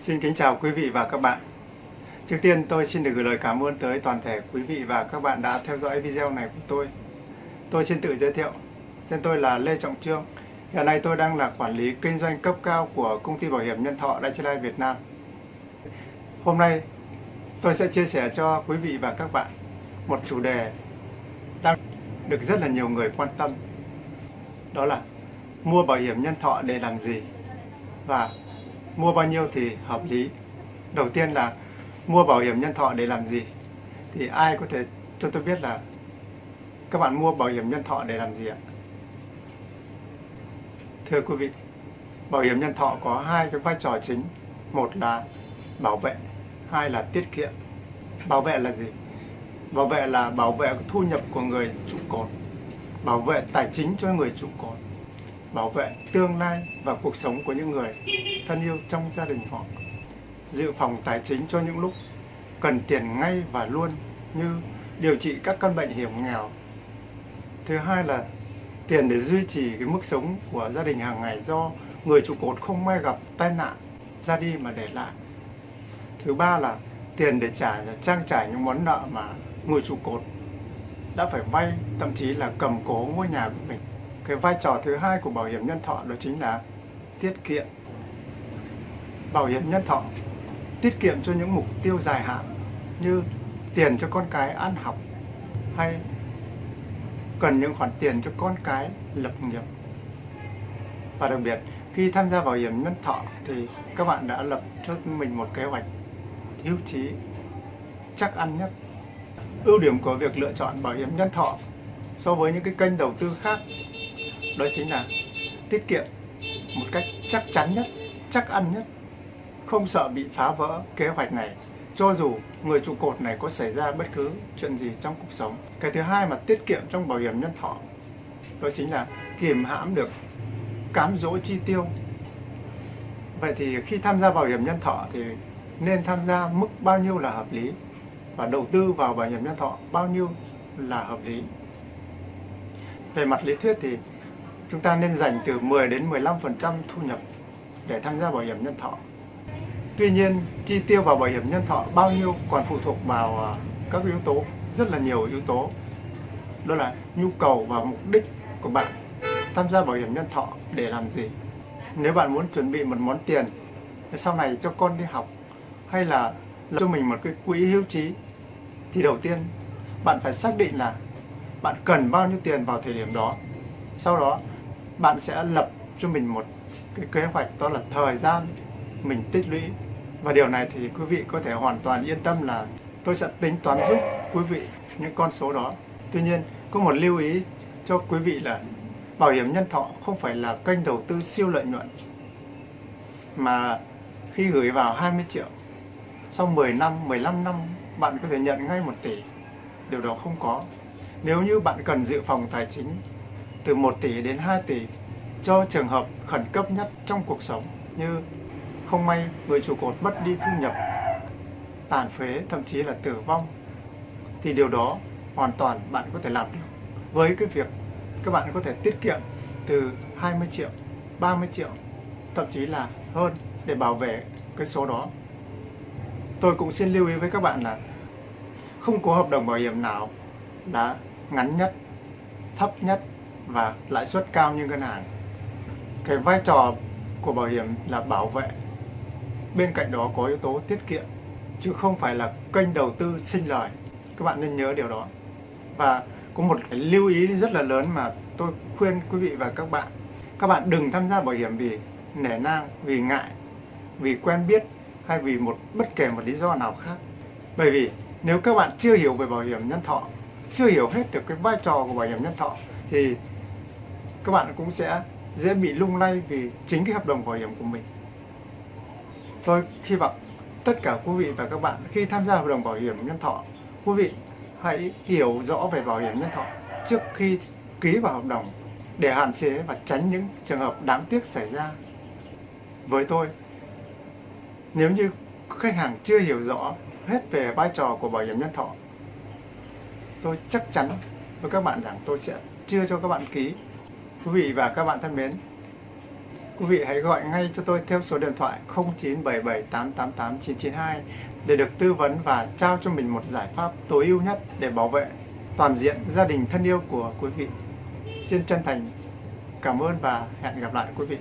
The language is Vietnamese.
Xin kính chào quý vị và các bạn. Trước tiên tôi xin được gửi lời cảm ơn tới toàn thể quý vị và các bạn đã theo dõi video này của tôi. Tôi xin tự giới thiệu. Tên tôi là Lê Trọng Trương. Hiện nay tôi đang là quản lý kinh doanh cấp cao của công ty bảo hiểm nhân thọ Đại Lai Việt Nam. Hôm nay tôi sẽ chia sẻ cho quý vị và các bạn một chủ đề đang được rất là nhiều người quan tâm. Đó là mua bảo hiểm nhân thọ để làm gì? Và mua bao nhiêu thì hợp lý. Đầu tiên là mua bảo hiểm nhân thọ để làm gì? Thì ai có thể cho tôi biết là các bạn mua bảo hiểm nhân thọ để làm gì ạ? Thưa quý vị, bảo hiểm nhân thọ có hai cái vai trò chính. Một là bảo vệ, hai là tiết kiệm. Bảo vệ là gì? Bảo vệ là bảo vệ thu nhập của người trụ cột, bảo vệ tài chính cho người trụ cột bảo vệ tương lai và cuộc sống của những người thân yêu trong gia đình họ. Dự phòng tài chính cho những lúc cần tiền ngay và luôn như điều trị các căn bệnh hiểm nghèo. Thứ hai là tiền để duy trì cái mức sống của gia đình hàng ngày do người trụ cột không may gặp tai nạn ra đi mà để lại. Thứ ba là tiền để trả, trang trải những món nợ mà người trụ cột đã phải vay, thậm chí là cầm cố ngôi nhà của mình cái vai trò thứ hai của bảo hiểm nhân thọ đó chính là tiết kiệm. Bảo hiểm nhân thọ tiết kiệm cho những mục tiêu dài hạn như tiền cho con cái ăn học hay cần những khoản tiền cho con cái lập nghiệp. Và đặc biệt, khi tham gia bảo hiểm nhân thọ thì các bạn đã lập cho mình một kế hoạch hữu trí chắc ăn nhất. Ưu điểm của việc lựa chọn bảo hiểm nhân thọ so với những cái kênh đầu tư khác đó chính là tiết kiệm một cách chắc chắn nhất, chắc ăn nhất, không sợ bị phá vỡ kế hoạch này cho dù người trụ cột này có xảy ra bất cứ chuyện gì trong cuộc sống. Cái thứ hai mà tiết kiệm trong bảo hiểm nhân thọ đó chính là kiềm hãm được cám dỗ chi tiêu. Vậy thì khi tham gia bảo hiểm nhân thọ thì nên tham gia mức bao nhiêu là hợp lý và đầu tư vào bảo hiểm nhân thọ bao nhiêu là hợp lý. Về mặt lý thuyết thì chúng ta nên dành từ 10 đến 15% thu nhập để tham gia bảo hiểm nhân thọ. Tuy nhiên, chi tiêu vào bảo hiểm nhân thọ bao nhiêu còn phụ thuộc vào à, các yếu tố, rất là nhiều yếu tố. Đó là nhu cầu và mục đích của bạn tham gia bảo hiểm nhân thọ để làm gì. Nếu bạn muốn chuẩn bị một món tiền sau này cho con đi học hay là cho mình một cái quỹ hưu trí thì đầu tiên bạn phải xác định là bạn cần bao nhiêu tiền vào thời điểm đó. Sau đó bạn sẽ lập cho mình một cái kế hoạch đó là thời gian mình tích lũy. Và điều này thì quý vị có thể hoàn toàn yên tâm là tôi sẽ tính toán giúp quý vị những con số đó. Tuy nhiên có một lưu ý cho quý vị là bảo hiểm nhân thọ không phải là kênh đầu tư siêu lợi nhuận mà khi gửi vào 20 triệu sau 10 năm, 15 năm bạn có thể nhận ngay 1 tỷ. Điều đó không có. Nếu như bạn cần dự phòng tài chính từ 1 tỷ đến 2 tỷ cho trường hợp khẩn cấp nhất trong cuộc sống như không may người trụ cột mất đi thu nhập, tàn phế, thậm chí là tử vong thì điều đó hoàn toàn bạn có thể làm được với cái việc các bạn có thể tiết kiệm từ 20 triệu, 30 triệu, thậm chí là hơn để bảo vệ cái số đó. Tôi cũng xin lưu ý với các bạn là không có hợp đồng bảo hiểm nào đã ngắn nhất, thấp nhất và lãi suất cao như ngân hàng. Cái vai trò của bảo hiểm là bảo vệ. Bên cạnh đó có yếu tố tiết kiệm, chứ không phải là kênh đầu tư sinh lời. Các bạn nên nhớ điều đó. Và có một cái lưu ý rất là lớn mà tôi khuyên quý vị và các bạn. Các bạn đừng tham gia bảo hiểm vì nể nang, vì ngại, vì quen biết hay vì một bất kể một lý do nào khác. Bởi vì nếu các bạn chưa hiểu về bảo hiểm nhân thọ, chưa hiểu hết được cái vai trò của bảo hiểm nhân thọ thì các bạn cũng sẽ dễ bị lung lay vì chính cái hợp đồng bảo hiểm của mình. Tôi hy vọng tất cả quý vị và các bạn khi tham gia hợp đồng bảo hiểm nhân thọ, quý vị hãy hiểu rõ về bảo hiểm nhân thọ trước khi ký vào hợp đồng để hạn chế và tránh những trường hợp đáng tiếc xảy ra. Với tôi, nếu như khách hàng chưa hiểu rõ hết về vai trò của bảo hiểm nhân thọ, tôi chắc chắn với các bạn rằng tôi sẽ chưa cho các bạn ký Quý vị và các bạn thân mến, quý vị hãy gọi ngay cho tôi theo số điện thoại 0977888992 để được tư vấn và trao cho mình một giải pháp tối ưu nhất để bảo vệ toàn diện gia đình thân yêu của quý vị. Xin chân thành cảm ơn và hẹn gặp lại quý vị.